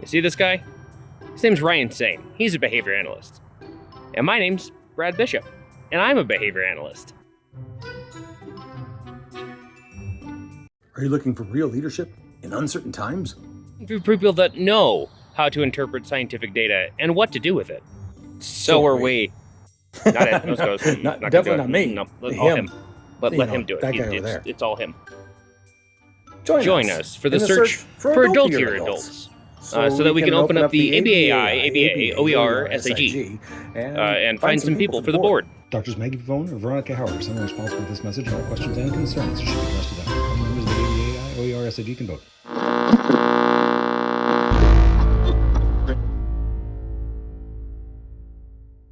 You see this guy? His name's Ryan Sane. He's a behavior analyst. And my name's Brad Bishop, and I'm a behavior analyst. Are you looking for real leadership in uncertain times? For people that know how to interpret scientific data and what to do with it. So, So are are we. Not it. Those goes. Not- gonna definitely not me. No, let, all Him. You let know, him do it. He- it's, it's all him. Join, Join us for the in search, for, adultier adults. Uh, so that we can open up the ABAI, ABA, OER, SAG, uh, and find some people for the board. Doctors Maggie Pavone or Veronica Howard are someone responsible for this message, and all questions and concerns should be addressed to them. Only members of the ABAI, OER, SAG can vote.